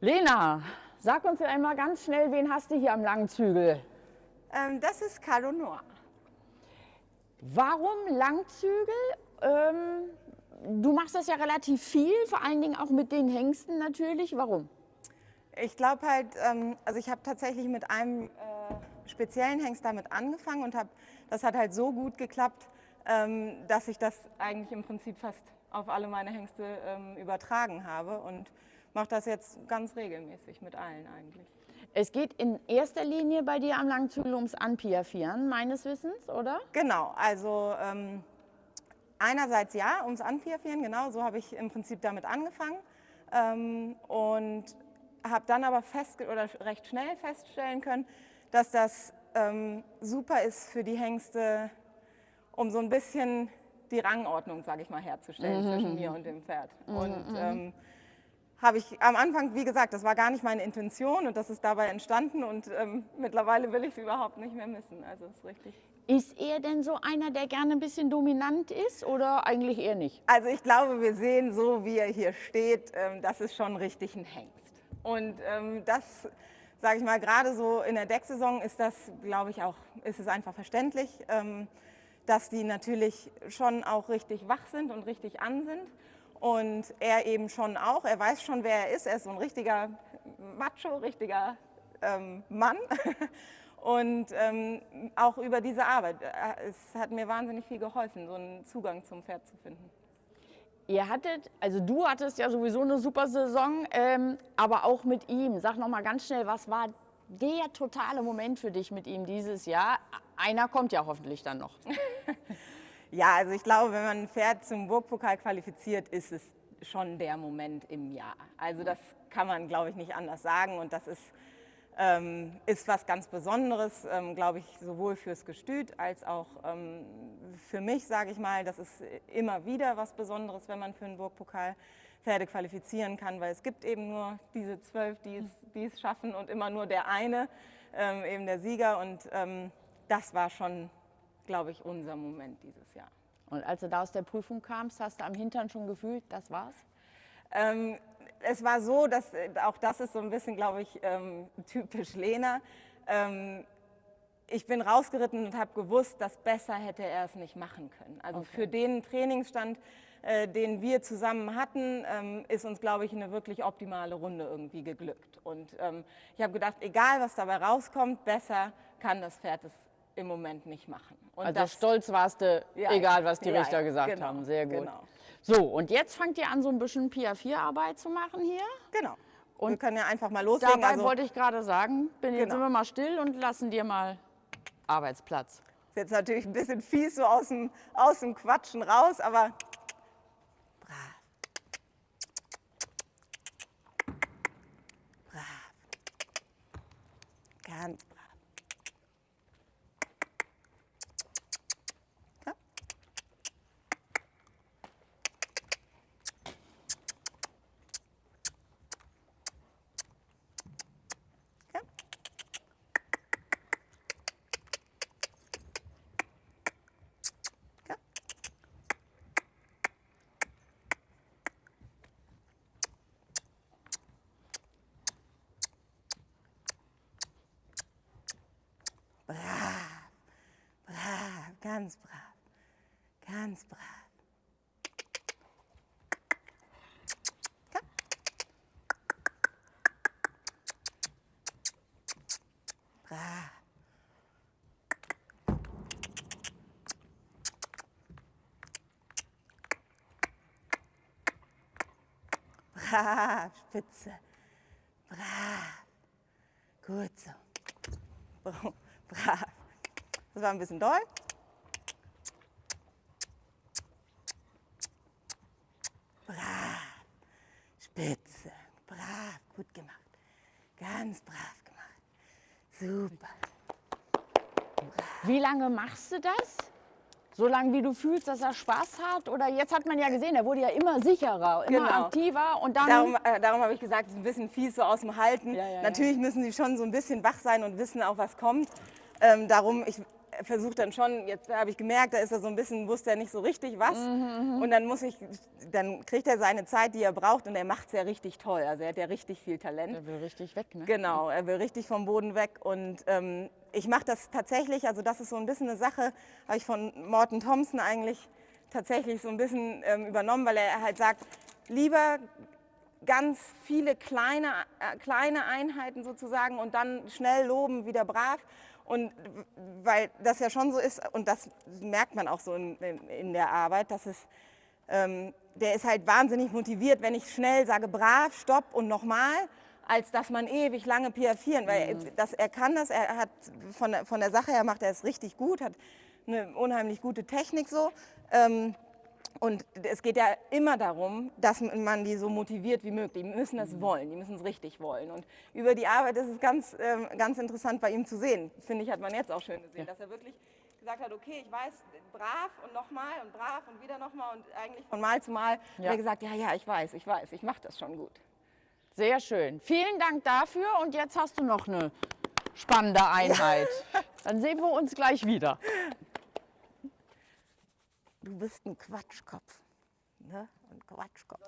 Lena, sag uns einmal ganz schnell, wen hast du hier am langen Zügel? Ähm, das ist Carlo Noir. Warum Langzügel? Ähm, du machst das ja relativ viel, vor allen Dingen auch mit den Hengsten natürlich. Warum? Ich glaube halt, ähm, also ich habe tatsächlich mit einem äh, speziellen Hengst damit angefangen und hab, das hat halt so gut geklappt, ähm, dass ich das eigentlich im Prinzip fast auf alle meine Hengste ähm, übertragen habe und mache das jetzt ganz regelmäßig mit allen eigentlich. Es geht in erster Linie bei dir am Langzügel ums Anpiafieren, meines Wissens, oder? Genau, also ähm, einerseits ja, ums Anpiafieren, genau, so habe ich im Prinzip damit angefangen ähm, und habe dann aber fest oder recht schnell feststellen können, dass das ähm, super ist für die Hengste, um so ein bisschen die Rangordnung, sage ich mal, herzustellen mhm. zwischen mir und dem Pferd. Mhm. Und ähm, habe ich am Anfang, wie gesagt, das war gar nicht meine Intention und das ist dabei entstanden und ähm, mittlerweile will ich es überhaupt nicht mehr missen. Also ist richtig. Ist er denn so einer, der gerne ein bisschen dominant ist oder eigentlich eher nicht? Also ich glaube, wir sehen so, wie er hier steht, ähm, das ist schon richtig ein Hengst. Und ähm, das, sage ich mal, gerade so in der Decksaison ist das, glaube ich, auch, ist es einfach verständlich, ähm, dass die natürlich schon auch richtig wach sind und richtig an sind. Und er eben schon auch, er weiß schon, wer er ist. Er ist so ein richtiger Macho, richtiger ähm, Mann. Und ähm, auch über diese Arbeit. Äh, es hat mir wahnsinnig viel geholfen, so einen Zugang zum Pferd zu finden. Ihr hattet, also du hattest ja sowieso eine super Saison, ähm, aber auch mit ihm. Sag noch mal ganz schnell, was war der totale Moment für dich mit ihm dieses Jahr? Einer kommt ja hoffentlich dann noch. Ja, also ich glaube, wenn man ein Pferd zum Burgpokal qualifiziert, ist es schon der Moment im Jahr. Also das kann man, glaube ich, nicht anders sagen und das ist, ähm, ist was ganz Besonderes, ähm, glaube ich, sowohl fürs Gestüt als auch ähm, für mich, sage ich mal. Das ist immer wieder was Besonderes, wenn man für einen Burgpokal Pferde qualifizieren kann, weil es gibt eben nur diese zwölf, die es, die es schaffen und immer nur der eine, ähm, eben der Sieger und ähm, das war schon glaube ich, unser Moment dieses Jahr. Und als du da aus der Prüfung kamst, hast du am Hintern schon gefühlt, das war's? Ähm, es war so, dass äh, auch das ist so ein bisschen, glaube ich, ähm, typisch Lena. Ähm, ich bin rausgeritten und habe gewusst, dass besser hätte er es nicht machen können. Also okay. für den Trainingsstand, äh, den wir zusammen hatten, ähm, ist uns, glaube ich, eine wirklich optimale Runde irgendwie geglückt. Und ähm, ich habe gedacht, egal was dabei rauskommt, besser kann das Pferd es im Moment nicht machen. Und also das, stolz warst du, ja, egal was die ja, Richter gesagt genau, haben. Sehr gut. Genau. So, und jetzt fangt ihr an, so ein bisschen Pia-4-Arbeit zu machen hier. Genau. Und wir können ja einfach mal loslegen. Dabei also, wollte ich gerade sagen, bin, genau. jetzt sind wir mal still und lassen dir mal Arbeitsplatz. Ist jetzt natürlich ein bisschen fies so aus dem, aus dem Quatschen raus, aber brav. Brav. Ganz Ganz brav. Ganz brav. Brav. Brav, Spitze. Brav. Gut so. Brav. Das war ein bisschen doll. Spitze. Brav, gut gemacht. Ganz brav gemacht. Super. Brav. Wie lange machst du das? So lange, wie du fühlst, dass er Spaß hat? Oder jetzt hat man ja gesehen, er wurde ja immer sicherer, immer genau. aktiver. Und dann darum äh, darum habe ich gesagt, es ist ein bisschen fies so aus dem Halten. Ja, ja, Natürlich ja. müssen sie schon so ein bisschen wach sein und wissen auch, was kommt. Ähm, darum, ich, versucht dann schon, jetzt habe ich gemerkt, da ist er so ein bisschen, wusste er nicht so richtig was. Mhm, und dann muss ich, dann kriegt er seine Zeit, die er braucht und er macht es ja richtig toll. Also er hat ja richtig viel Talent. Der will richtig weg, ne? Genau, er will richtig vom Boden weg. Und ähm, ich mache das tatsächlich, also das ist so ein bisschen eine Sache, habe ich von Morten Thompson eigentlich tatsächlich so ein bisschen ähm, übernommen, weil er halt sagt, lieber ganz viele kleine, äh, kleine Einheiten sozusagen und dann schnell loben, wieder brav. Und weil das ja schon so ist, und das merkt man auch so in, in, der Arbeit, dass es, ähm, der ist halt wahnsinnig motiviert, wenn ich schnell sage, brav, stopp und nochmal, als dass man ewig lange piafieren, weil Mhm. das, er kann das, er hat von, der- von der Sache her macht er es richtig gut, hat eine unheimlich gute Technik so. Ähm, und es geht ja immer darum, dass man die so motiviert wie möglich. Die müssen das wollen, die müssen es richtig wollen. Und über die Arbeit ist es ganz, ähm, ganz interessant bei ihm zu sehen. Finde ich, hat man jetzt auch schön gesehen, dass er wirklich gesagt hat, okay, ich weiß, brav und nochmal und brav und wieder nochmal und eigentlich von Mal zu Mal Ja. hat er gesagt, ja, ja, ich weiß, ich weiß, ich mache das schon gut. Sehr schön. Vielen Dank dafür und jetzt hast du noch eine spannende Einheit. Dann sehen wir uns gleich wieder. Du bist ein Quatschkopf. Ne? Ein Quatschkopf.